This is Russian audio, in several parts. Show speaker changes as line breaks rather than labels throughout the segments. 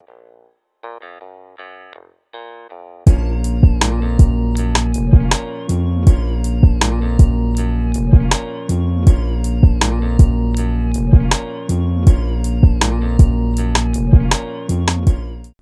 Thank you.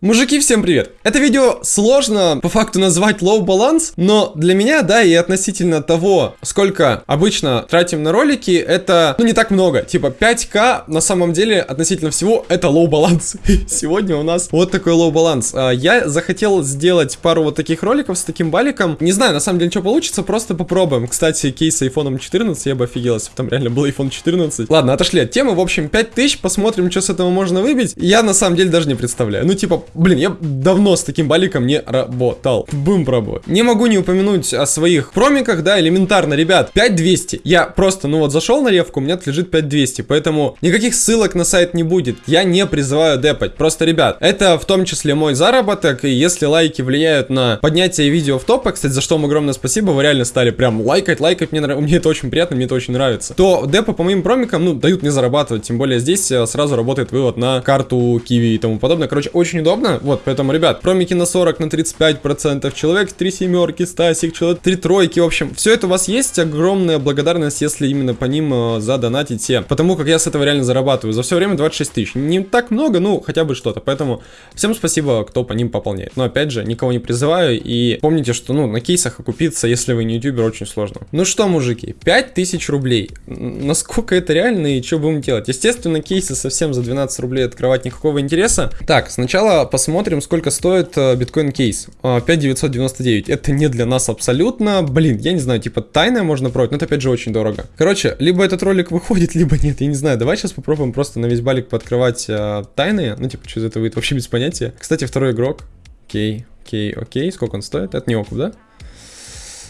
Мужики, всем привет! Это видео сложно по факту назвать low баланс, но для меня, да, и относительно того, сколько обычно тратим на ролики, это, ну, не так много. Типа 5к на самом деле относительно всего это low баланс. Сегодня у нас вот такой low баланс. А, я захотел сделать пару вот таких роликов с таким баликом. Не знаю, на самом деле, что получится, просто попробуем. Кстати, кейс с iPhone 14, я бы офигел, если бы там реально был iPhone 14. Ладно, отошли от темы. В общем, 5000, посмотрим, что с этого можно выбить. Я на самом деле даже не представляю. Ну, типа, Блин, я давно с таким баликом не работал. Бум пробовать. Не могу не упомянуть о своих промиках, да, элементарно, ребят. 5200. Я просто, ну вот, зашел на ревку, у меня лежит 5200. Поэтому никаких ссылок на сайт не будет. Я не призываю депать. Просто, ребят, это в том числе мой заработок. И если лайки влияют на поднятие видео в топы, кстати, за что вам огромное спасибо, вы реально стали прям лайкать, лайкать. Мне, мне это очень приятно, мне это очень нравится. То депы по моим промикам, ну, дают не зарабатывать. Тем более здесь э, сразу работает вывод на карту Киви и тому подобное. Короче, очень удобно удобно. Вот, поэтому, ребят, промики на 40, на 35 процентов, человек 3 семерки, Стасик, человек 3 тройки, в общем, все это у вас есть. Огромная благодарность, если именно по ним э, задонатите. Потому как я с этого реально зарабатываю. За все время 26 тысяч. Не так много, ну, хотя бы что-то. Поэтому всем спасибо, кто по ним пополняет. Но опять же, никого не призываю. И помните, что, ну, на кейсах окупиться, если вы не ютубер, очень сложно. Ну что, мужики, 5000 рублей. Насколько это реально и что будем делать? Естественно, кейсы совсем за 12 рублей открывать никакого интереса. Так, сначала посмотрим, сколько стоит э, биткоин кейс. 5999. Это не для нас абсолютно. Блин, я не знаю, типа тайное можно пробовать, но это опять же очень дорого. Короче, либо этот ролик выходит, либо нет, я не знаю. Давай сейчас попробуем просто на весь балик подкрывать э, тайные. Ну, типа, что из этого выйдет, вообще без понятия. Кстати, второй игрок. Окей, окей, окей. Сколько он стоит? Это не окуп, да?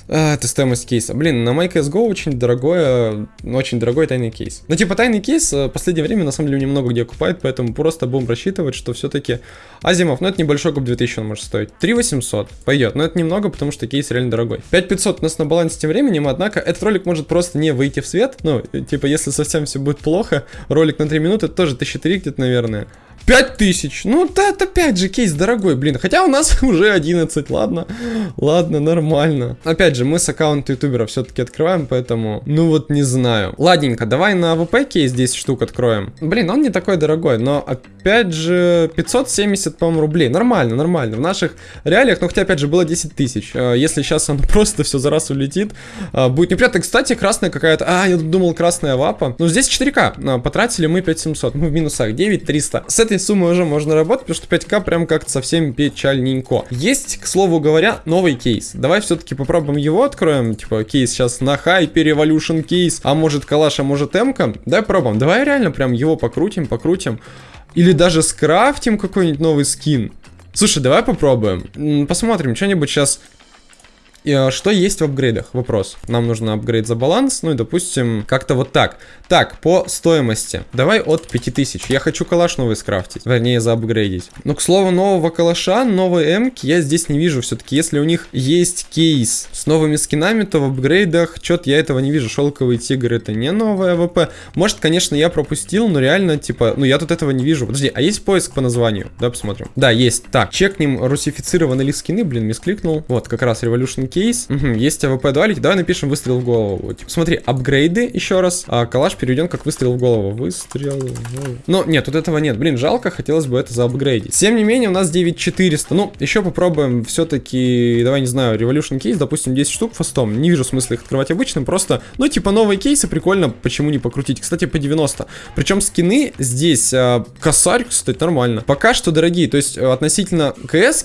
А, это стоимость кейса. Блин, на MyCSGO очень дорогой, очень дорогой тайный кейс. Ну, типа, тайный кейс э, в последнее время, на самом деле, немного где окупает, поэтому просто будем рассчитывать, что все-таки Азимов, ну, это небольшой куп 2000 он может стоить. 3800 пойдет, но это немного, потому что кейс реально дорогой. 5500 у нас на балансе тем временем, однако этот ролик может просто не выйти в свет. Ну, типа, если совсем все будет плохо, ролик на 3 минуты, тоже 1003 где-то, наверное. 5000. Ну, да, это опять же кейс дорогой, блин. Хотя у нас уже 11, ладно. Ладно, нормально. Опять же, мы с аккаунта ютубера все-таки открываем, поэтому, ну вот не знаю. Ладненько, давай на АВП кейс 10 штук откроем. Блин, он не такой дорогой, но опять же 570, по-моему, рублей. Нормально, нормально. В наших реалиях, ну хотя опять же было 10 тысяч. А, если сейчас он просто все за раз улетит, а, будет неприятно. Кстати, красная какая-то... А, я думал красная авапа. Ну здесь 4К. А, потратили мы 5700. Мы в минусах 9300. С этой этой суммой уже можно работать, потому что 5к прям как-то совсем печальненько. Есть, к слову говоря, новый кейс. Давай все-таки попробуем его откроем. Типа, кейс сейчас на хайпе, Revolution кейс. А может калаш, а может эмка. Давай пробуем. Давай реально прям его покрутим, покрутим. Или даже скрафтим какой-нибудь новый скин. Слушай, давай попробуем. Посмотрим, что-нибудь сейчас а, что есть в апгрейдах? Вопрос. Нам нужно апгрейд за баланс, ну и допустим, как-то вот так. Так, по стоимости. Давай от 5000. Я хочу калаш новый скрафтить, вернее заапгрейдить. Но, к слову, нового калаша, новой эмки я здесь не вижу. Все-таки, если у них есть кейс с новыми скинами, то в апгрейдах что-то я этого не вижу. Шелковый тигр это не новая АВП. Может, конечно, я пропустил, но реально, типа, ну я тут этого не вижу. Подожди, а есть поиск по названию? Да, посмотрим. Да, есть. Так, чекнем русифицированные ли скины. Блин, мискликнул. Вот, как раз Revolution кейс. Угу, есть АВП Duality. Давай напишем выстрел в голову. Типа, смотри, апгрейды еще раз. А, калаш переведен как выстрел в голову. Выстрел в. Но нет, тут этого нет. Блин, жалко, хотелось бы это заапгрейдить. Тем не менее, у нас 9400. Ну, еще попробуем все-таки, давай не знаю, Revolution кейс, допустим, 10 штук фастом. Не вижу смысла их открывать обычным, просто, ну, типа, новые кейсы прикольно, почему не покрутить. Кстати, по 90. Причем скины здесь, а, косарь, кстати, нормально. Пока что дорогие, то есть относительно кс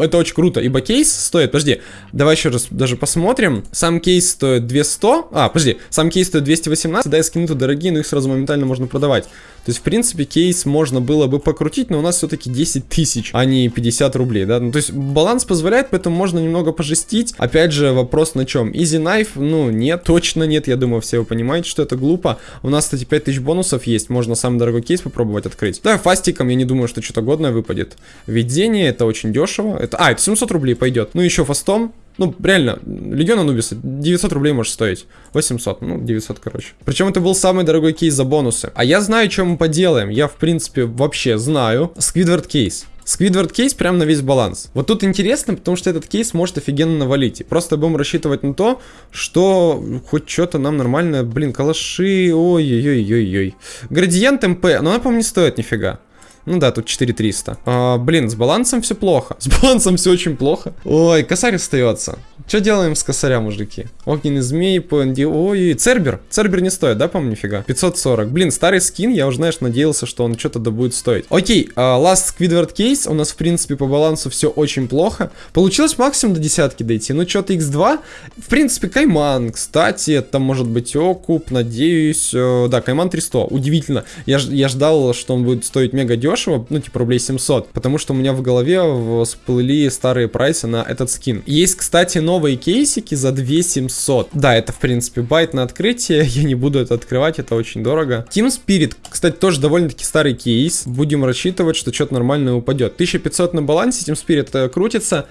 это очень круто, ибо кейс стоит, подожди, давай еще раз даже посмотрим. Сам кейс стоит 200, а, подожди, сам кейс стоит 218, да, и скины тут дорогие, но их сразу моментально можно продавать. То есть, в принципе, кейс можно было бы покрутить, но у нас все-таки 10 тысяч, а не 50 рублей, да. Ну, то есть, баланс позволяет, поэтому можно немного пожестить. Опять же, вопрос на чем? Easy Knife, ну, нет, точно нет, я думаю, все вы понимаете, что это глупо. У нас, кстати, 5000 бонусов есть, можно самый дорогой кейс попробовать открыть. Да, фастиком я не думаю, что что-то годное выпадет. Видение, это очень дешево. Это, а, это 700 рублей пойдет. Ну, еще фастом Ну, реально, Легион Анубиса 900 рублей может стоить. 800, ну, 900, короче. Причем это был самый дорогой кейс за бонусы. А я знаю, что мы поделаем. Я, в принципе, вообще знаю. Сквидвард кейс. Сквидвард кейс прям на весь баланс. Вот тут интересно, потому что этот кейс может офигенно навалить. И просто будем рассчитывать на то, что хоть что-то нам нормально... Блин, калаши... Ой-ой-ой-ой-ой. Градиент МП, но она, по-моему, не стоит нифига. Ну да, тут 4300. А, блин, с балансом все плохо. С балансом все очень плохо. Ой, косарь остается. Что делаем с косаря, мужики? Огненный змей, ПНД... Ой, Цербер. Цербер не стоит, да, по-моему, нифига? 540. Блин, старый скин, я уже, знаешь, надеялся, что он что-то да будет стоить. Окей, uh, Last Squidward Case. У нас, в принципе, по балансу все очень плохо. Получилось максимум до десятки дойти. Ну, что-то X2. В принципе, Кайман, кстати, это может быть Окуп, надеюсь. Uh, да, Кайман 300. Удивительно. Я, я ждал, что он будет стоить мега дешево, ну, типа рублей 700. Потому что у меня в голове всплыли старые прайсы на этот скин. Есть, кстати, новые кейсики за 2700. Да, это, в принципе, байт на открытие. Я не буду это открывать, это очень дорого. Team Spirit, кстати, тоже довольно-таки старый кейс. Будем рассчитывать, что что-то нормальное упадет. 1500 на балансе, Team Spirit э, крутится.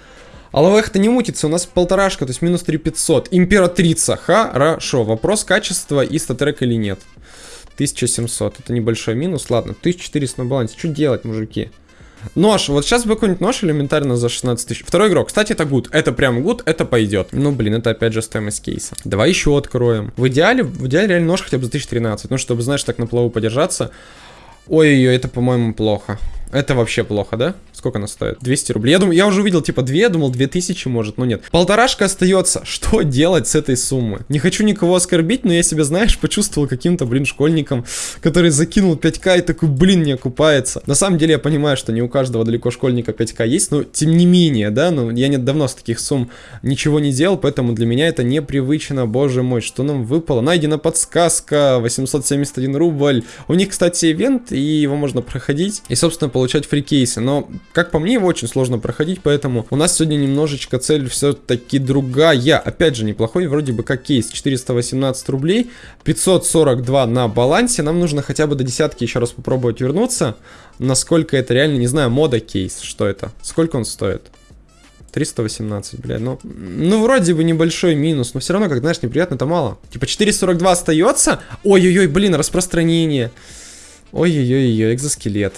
А лавех-то не мутится, у нас полторашка, то есть минус 3500. Императрица, хорошо. Вопрос качества и StatTrak или нет. 1700, это небольшой минус. Ладно, 1400 на балансе. Что делать, мужики? Нож. Вот сейчас бы какой-нибудь нож элементарно за 16 тысяч. Второй игрок. Кстати, это гуд. Это прям гуд, это пойдет. Ну, блин, это опять же стоимость кейса. Давай еще откроем. В идеале, в идеале реально нож хотя бы за 1013. Ну, чтобы, знаешь, так на плаву подержаться. Ой-ой-ой, это, по-моему, плохо. Это вообще плохо, да? Сколько она стоит? 200 рублей. Я, думаю, я уже увидел, типа, 2, я думал, 2000 может, но нет. Полторашка остается. Что делать с этой суммы? Не хочу никого оскорбить, но я себя, знаешь, почувствовал каким-то, блин, школьником, который закинул 5к и такой, блин, не окупается. На самом деле я понимаю, что не у каждого далеко школьника 5к есть, но тем не менее, да, ну, я не давно с таких сумм ничего не делал, поэтому для меня это непривычно, боже мой, что нам выпало? Найдена подсказка, 871 рубль. У них, кстати, ивент, и его можно проходить. И, собственно, получать фрикейсы. Но, как по мне, его очень сложно проходить, поэтому у нас сегодня немножечко цель все-таки другая. Опять же, неплохой вроде бы как кейс. 418 рублей, 542 на балансе. Нам нужно хотя бы до десятки еще раз попробовать вернуться. Насколько это реально, не знаю, мода кейс. Что это? Сколько он стоит? 318, блядь, ну, ну, вроде бы небольшой минус, но все равно, как знаешь, неприятно, это мало. Типа 442 остается? Ой-ой-ой, блин, распространение. Ой-ой-ой, экзоскелет.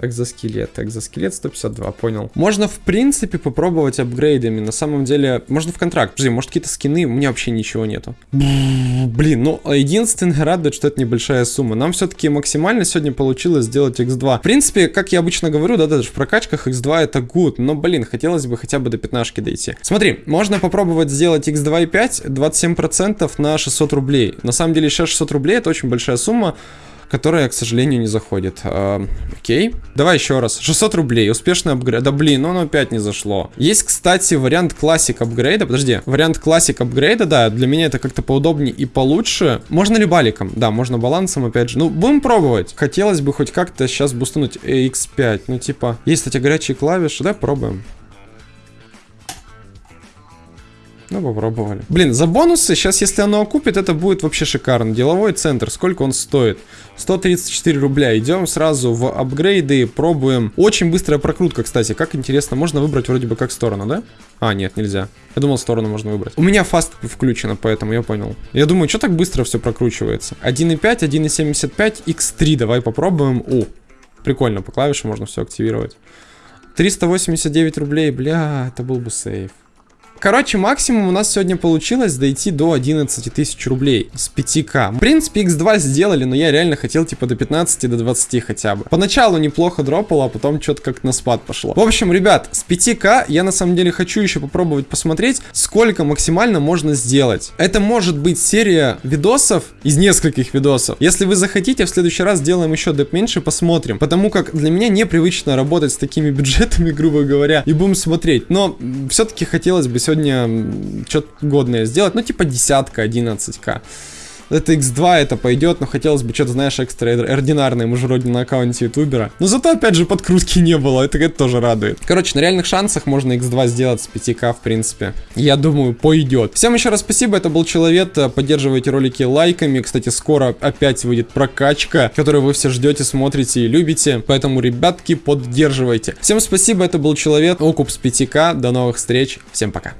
Экзоскелет, экзоскелет 152, понял. Можно, в принципе, попробовать апгрейдами. На самом деле, можно в контракт. Подожди, может какие-то скины? У меня вообще ничего нету. Блин, ну, единственное радует, что это небольшая сумма. Нам все-таки максимально сегодня получилось сделать x2. В принципе, как я обычно говорю, да, даже в прокачках x2 это good. Но, блин, хотелось бы хотя бы до 15 дойти. Смотри, можно попробовать сделать x2 и 5, 27% на 600 рублей. На самом деле, сейчас 600 рублей это очень большая сумма которая, к сожалению, не заходит. А, окей. Давай еще раз. 600 рублей. Успешный апгрейд. Да блин, ну оно опять не зашло. Есть, кстати, вариант классик апгрейда. Подожди. Вариант классик апгрейда, да. Для меня это как-то поудобнее и получше. Можно ли баликом? Да, можно балансом, опять же. Ну, будем пробовать. Хотелось бы хоть как-то сейчас бустануть X5. Ну, типа, есть, кстати, горячие клавиши. Давай пробуем. Ну, попробовали. Блин, за бонусы, сейчас, если оно окупит, это будет вообще шикарно. Деловой центр, сколько он стоит? 134 рубля. Идем сразу в апгрейды, пробуем. Очень быстрая прокрутка, кстати. Как интересно, можно выбрать вроде бы как сторону, да? А, нет, нельзя. Я думал, сторону можно выбрать. У меня фаст включено, поэтому я понял. Я думаю, что так быстро все прокручивается? 1.5, 1.75, x3. Давай попробуем. О, прикольно, по клавишам можно все активировать. 389 рублей, бля, это был бы сейф. Короче, максимум у нас сегодня получилось дойти до 11 тысяч рублей с 5к. В принципе, x2 сделали, но я реально хотел типа до 15, до 20 хотя бы. Поначалу неплохо дропало, а потом что-то как на спад пошло. В общем, ребят, с 5к я на самом деле хочу еще попробовать посмотреть, сколько максимально можно сделать. Это может быть серия видосов из нескольких видосов. Если вы захотите, в следующий раз сделаем еще деп меньше, посмотрим. Потому как для меня непривычно работать с такими бюджетами, грубо говоря, и будем смотреть. Но все-таки хотелось бы сегодня что-то годное сделать, ну типа десятка, 11к. Это X2, это пойдет, но хотелось бы что-то, знаешь, экстраординарное, мы же вроде на аккаунте ютубера. Но зато, опять же, подкрутки не было, это, это тоже радует. Короче, на реальных шансах можно X2 сделать с 5к, в принципе. Я думаю, пойдет. Всем еще раз спасибо, это был Человек, поддерживайте ролики лайками. Кстати, скоро опять выйдет прокачка, которую вы все ждете, смотрите и любите. Поэтому, ребятки, поддерживайте. Всем спасибо, это был Человек, окуп с 5к, до новых встреч, всем пока.